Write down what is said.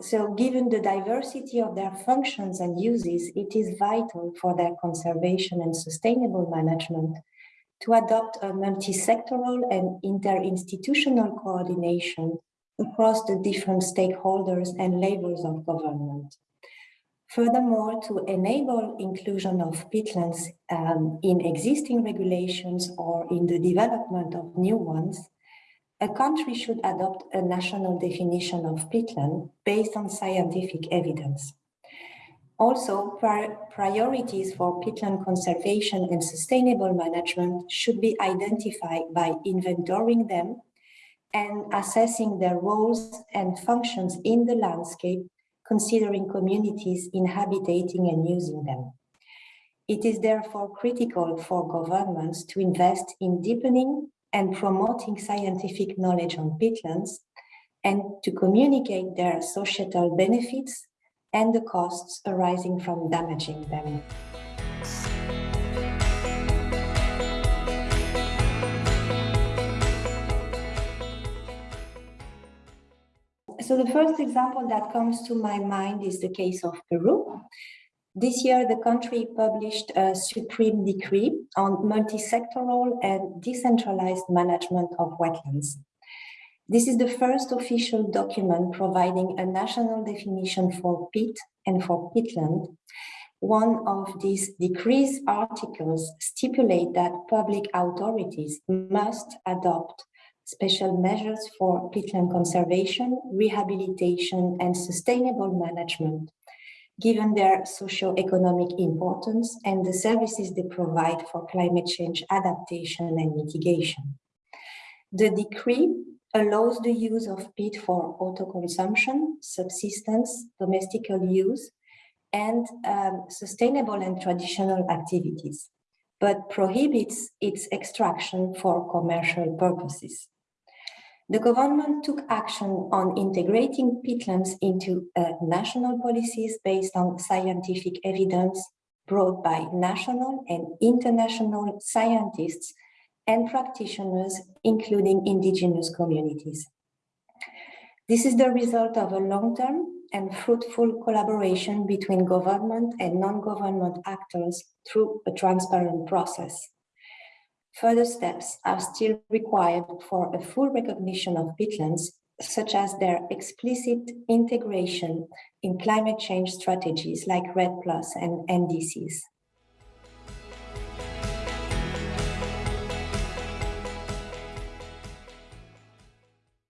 so given the diversity of their functions and uses, it is vital for their conservation and sustainable management to adopt a multi-sectoral and interinstitutional coordination across the different stakeholders and levels of government. Furthermore, to enable inclusion of peatlands um, in existing regulations or in the development of new ones, a country should adopt a national definition of peatland based on scientific evidence. Also, priorities for peatland conservation and sustainable management should be identified by inventorying them and assessing their roles and functions in the landscape, considering communities inhabiting and using them. It is therefore critical for governments to invest in deepening and promoting scientific knowledge on peatlands and to communicate their societal benefits and the costs arising from damaging them. So the first example that comes to my mind is the case of Peru. This year, the country published a supreme decree on multi-sectoral and decentralized management of wetlands. This is the first official document providing a national definition for peat and for peatland. One of these decrees articles stipulate that public authorities must adopt special measures for peatland conservation, rehabilitation, and sustainable management, given their socio-economic importance and the services they provide for climate change adaptation and mitigation. The decree allows the use of peat for auto-consumption, subsistence, domestical use, and um, sustainable and traditional activities, but prohibits its extraction for commercial purposes. The government took action on integrating peatlands into uh, national policies based on scientific evidence brought by national and international scientists and practitioners, including indigenous communities. This is the result of a long-term and fruitful collaboration between government and non-government actors through a transparent process. Further steps are still required for a full recognition of peatlands, such as their explicit integration in climate change strategies like REDD Plus and NDCs.